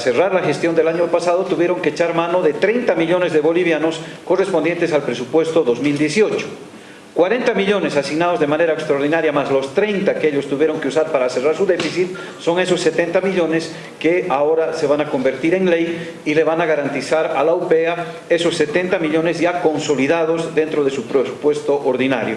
cerrar la gestión del año pasado tuvieron que echar mano de 30 millones de bolivianos correspondientes al presupuesto 2018. 40 millones asignados de manera extraordinaria más los 30 que ellos tuvieron que usar para cerrar su déficit son esos 70 millones que ahora se van a convertir en ley y le van a garantizar a la UPEA esos 70 millones ya consolidados dentro de su presupuesto ordinario.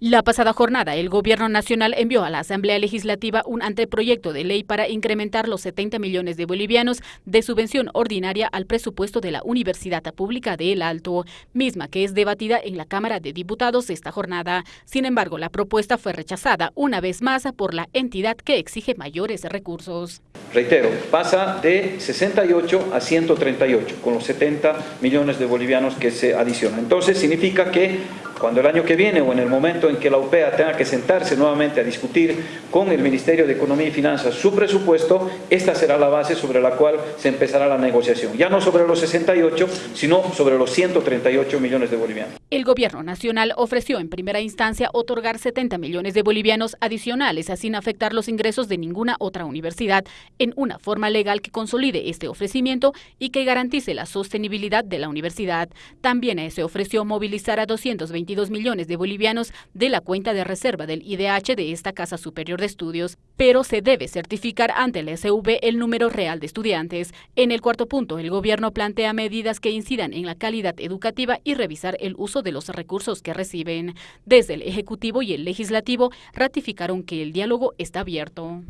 La pasada jornada, el Gobierno Nacional envió a la Asamblea Legislativa un anteproyecto de ley para incrementar los 70 millones de bolivianos de subvención ordinaria al presupuesto de la Universidad Pública de El Alto, misma que es debatida en la Cámara de Diputados esta jornada. Sin embargo, la propuesta fue rechazada una vez más por la entidad que exige mayores recursos. Reitero, pasa de 68 a 138, con los 70 millones de bolivianos que se adicionan. Entonces, significa que cuando el año que viene o en el momento en que la UPEA tenga que sentarse nuevamente a discutir con el Ministerio de Economía y Finanzas su presupuesto, esta será la base sobre la cual se empezará la negociación. Ya no sobre los 68, sino sobre los 138 millones de bolivianos. El gobierno nacional ofreció en primera instancia otorgar 70 millones de bolivianos adicionales sin afectar los ingresos de ninguna otra universidad en una forma legal que consolide este ofrecimiento y que garantice la sostenibilidad de la universidad. También se ofreció movilizar a 220 millones de bolivianos de la cuenta de reserva del IDH de esta Casa Superior de Estudios, pero se debe certificar ante el SV el número real de estudiantes. En el cuarto punto, el gobierno plantea medidas que incidan en la calidad educativa y revisar el uso de los recursos que reciben. Desde el Ejecutivo y el Legislativo ratificaron que el diálogo está abierto.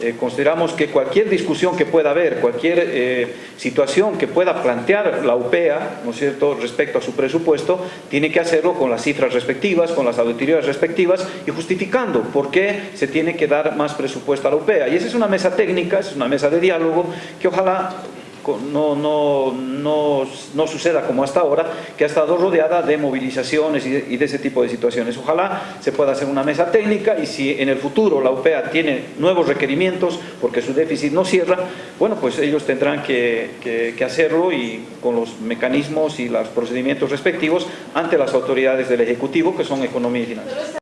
Eh, consideramos que cualquier discusión que pueda haber, cualquier eh, situación que pueda plantear la UPEA, ¿no es cierto?, respecto a su presupuesto, tiene que hacerlo con las cifras respectivas, con las auditorías respectivas y justificando por qué se tiene que dar más presupuesto a la UPEA. Y esa es una mesa técnica, es una mesa de diálogo que ojalá no, no, no, no, suceda como hasta ahora, que ha estado rodeada de movilizaciones y de, ese tipo de situaciones. Ojalá se pueda hacer una mesa técnica y si en el futuro la UPEA tiene nuevos requerimientos porque su déficit no cierra, bueno, pues ellos tendrán que, que hacerlo y con los mecanismos y los procedimientos respectivos ante las autoridades del Ejecutivo que son Economía y Finanzas.